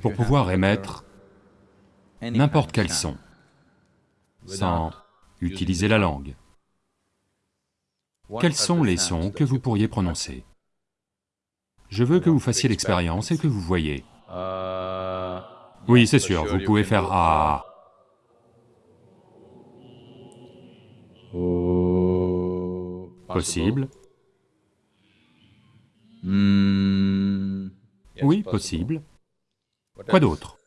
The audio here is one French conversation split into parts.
pour pouvoir émettre n'importe quel son, sans utiliser la langue. Quels sont les sons que vous pourriez prononcer? Je veux que vous fassiez l'expérience et que vous voyez. Oui, c'est sûr, vous pouvez faire Ah. Possible. Oui, possible. Quoi d'autre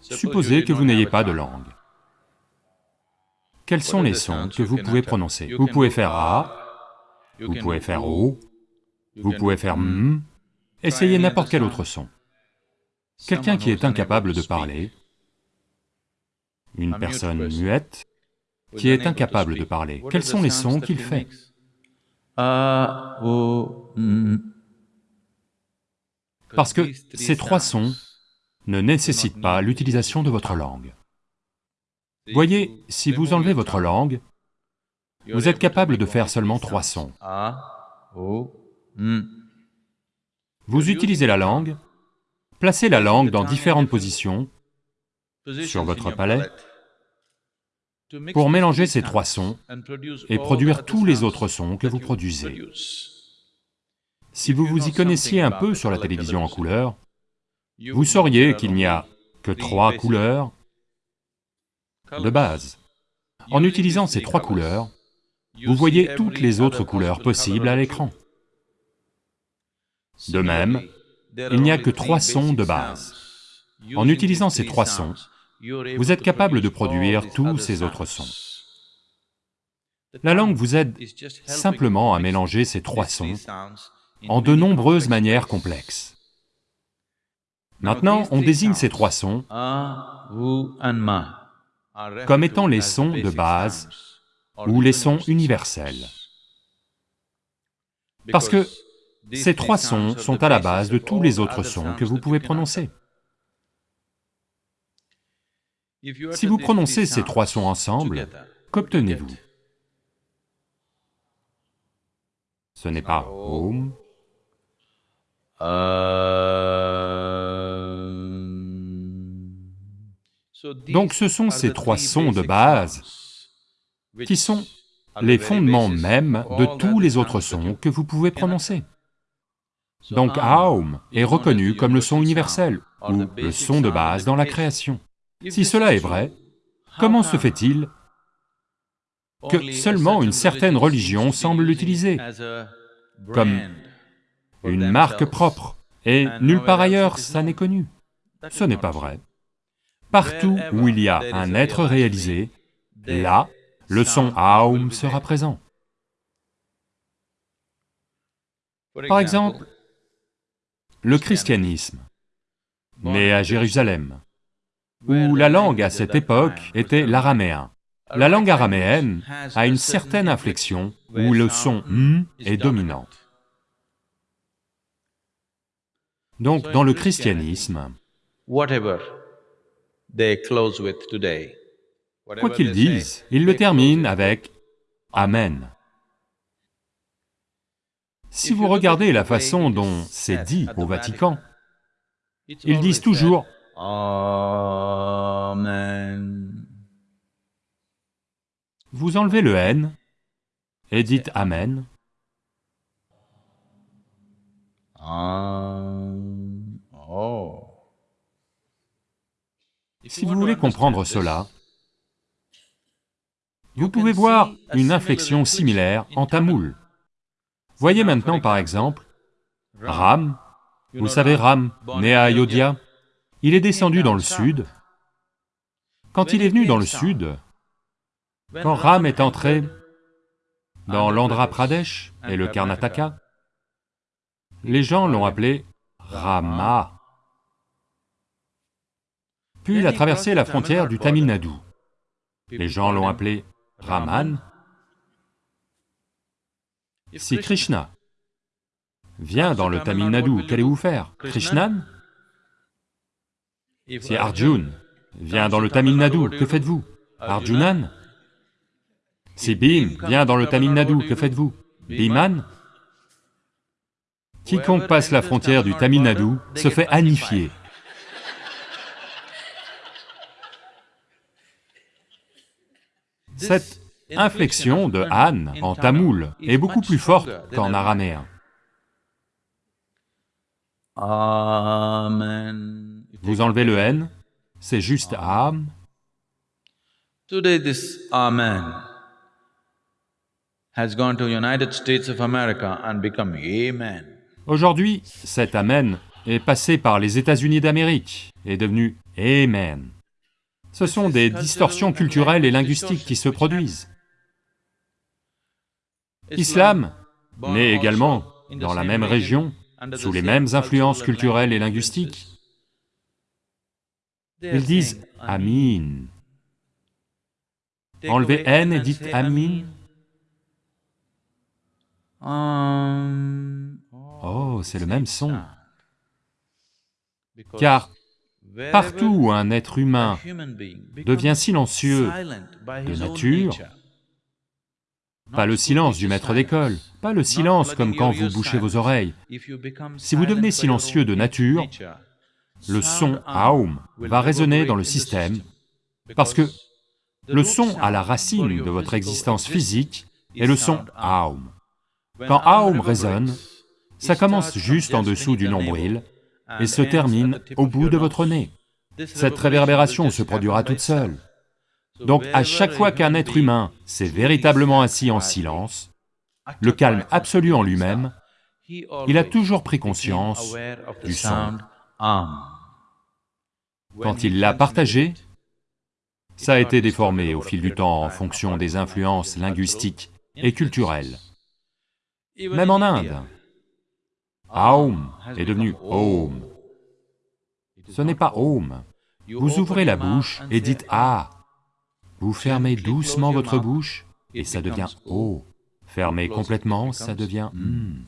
Supposez que vous n'ayez pas de langue. Quels sont les sons que vous pouvez prononcer Vous pouvez faire A, vous pouvez faire O, vous pouvez faire M, essayez n'importe quel autre son. Quelqu'un qui est incapable de parler, une personne muette, qui est incapable de parler, quels sont les sons qu'il fait Parce que ces trois sons ne nécessitent pas l'utilisation de votre langue. Voyez, si vous enlevez votre langue, vous êtes capable de faire seulement trois sons. Vous utilisez la langue, placez la langue dans différentes positions sur votre palais pour mélanger ces trois sons et produire tous les autres sons que vous produisez. Si vous vous y connaissiez un peu sur la télévision en couleur, vous sauriez qu'il n'y a que trois couleurs de base. En utilisant ces trois couleurs, vous voyez toutes les autres couleurs possibles à l'écran. De même, il n'y a que trois sons de base. En utilisant ces trois sons, vous êtes capable de produire tous ces autres sons. La langue vous aide simplement à mélanger ces trois sons en de nombreuses manières complexes. Maintenant, on désigne ces trois sons comme étant les sons de base ou les sons universels. Parce que ces trois sons sont à la base de tous les autres sons que vous pouvez prononcer. Si vous prononcez ces trois sons ensemble, qu'obtenez-vous Ce n'est pas Om, donc ce sont ces trois sons de base qui sont les fondements mêmes de tous les autres sons que vous pouvez prononcer. Donc Aum est reconnu comme le son universel, ou le son de base dans la création. Si cela est vrai, comment se fait-il que seulement une certaine religion semble l'utiliser comme une marque propre, et nulle part ailleurs ça n'est connu? Ce n'est pas vrai. Partout où il y a un être réalisé, là, le son Aum sera présent. Par exemple, le christianisme, né à Jérusalem, où la langue à cette époque était l'araméen. La langue araméenne a une certaine inflexion où le son M est dominant. Donc dans le christianisme, quoi qu'ils disent, ils le terminent avec Amen. Si vous regardez la façon dont c'est dit au Vatican, ils disent toujours Amen. Vous enlevez le N et dites Amen. Oh. Si vous voulez comprendre cela, vous pouvez voir une inflexion similaire en tamoul. Voyez maintenant par exemple, Ram, vous savez Ram, né à Ayodhya, il est descendu dans le sud. Quand il est venu dans le sud, quand Ram est entré dans l'Andhra Pradesh et le Karnataka, les gens l'ont appelé Rama. Puis il a traversé la frontière du Tamil Nadu. Les gens l'ont appelé Raman. Si Krishna vient dans le Tamil Nadu, qu'allez-vous faire? Krishnan Si Arjun vient dans le Tamil Nadu, que faites-vous? Arjunan? Si Bhim vient dans le Tamil Nadu, que faites-vous? Bhiman? Quiconque passe la frontière du Tamil Nadu se fait annifier. Cette inflexion de an en tamoul est beaucoup plus forte qu'en araméen. Amen. Vous enlevez le N, c'est juste âme. Today this Amen has gone to United States of America and become Amen. Aujourd'hui, cet Amen est passé par les États-Unis d'Amérique et est devenu Amen. Ce sont des distorsions culturelles et linguistiques qui se produisent. Islam naît également dans la même région, sous les mêmes influences culturelles et linguistiques. Ils disent Amin. Enlevez N et dites Amin. Um, Oh, c'est le même son. Car partout où un être humain devient silencieux de nature, pas le silence du maître d'école, pas le silence comme quand vous bouchez vos oreilles. Si vous devenez silencieux de nature, le son Aum va résonner dans le système, parce que le son à la racine de votre existence physique est le son Aum. Quand Aum résonne, ça commence juste en dessous du nombril et se termine au bout de votre nez. Cette réverbération se produira toute seule. Donc à chaque fois qu'un être humain s'est véritablement assis en silence, le calme absolu en lui-même, il a toujours pris conscience du son. Quand il l'a partagé, ça a été déformé au fil du temps en fonction des influences linguistiques et culturelles. Même en Inde, Aum est devenu Om. Ce n'est pas Om. Vous ouvrez la bouche et dites Ah. Vous fermez doucement votre bouche et ça devient O. Fermez complètement, ça devient Hmm.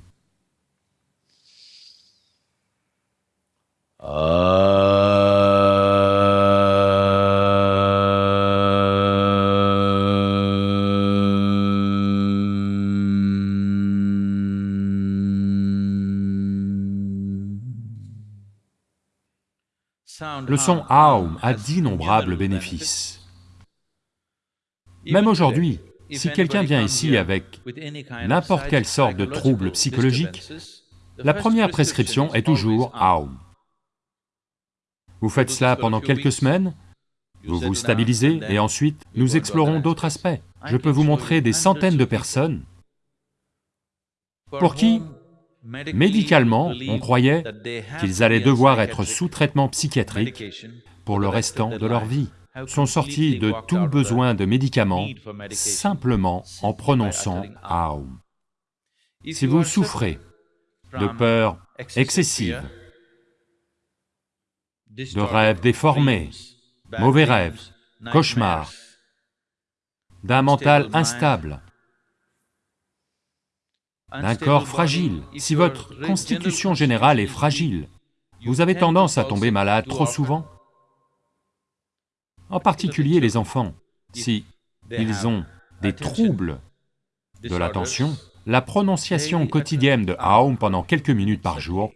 Le son Aum a d'innombrables bénéfices. Même aujourd'hui, si quelqu'un vient ici avec n'importe quelle sorte de trouble psychologique, la première prescription est toujours Aum. Vous faites cela pendant quelques semaines, vous vous stabilisez et ensuite nous explorons d'autres aspects. Je peux vous montrer des centaines de personnes pour qui, médicalement, on croyait qu'ils allaient devoir être sous traitement psychiatrique pour le restant de leur vie, sont sortis de tout besoin de médicaments simplement en prononçant Aum. Si vous souffrez de peur excessive, de rêves déformés, mauvais rêves, cauchemars, d'un mental instable, d'un corps fragile. Si votre constitution générale est fragile, vous avez tendance à tomber malade trop souvent. En particulier les enfants, si ils ont des troubles de l'attention, la prononciation quotidienne de Aum pendant quelques minutes par jour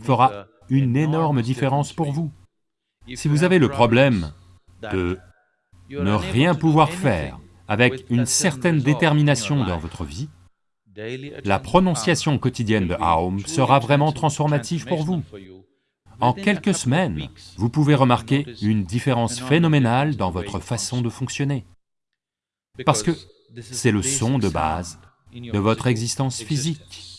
fera une énorme différence pour vous. Si vous avez le problème de ne rien pouvoir faire avec une certaine détermination dans votre vie, la prononciation quotidienne de Aum sera vraiment transformative pour vous. En quelques semaines, vous pouvez remarquer une différence phénoménale dans votre façon de fonctionner. Parce que c'est le son de base de votre existence physique.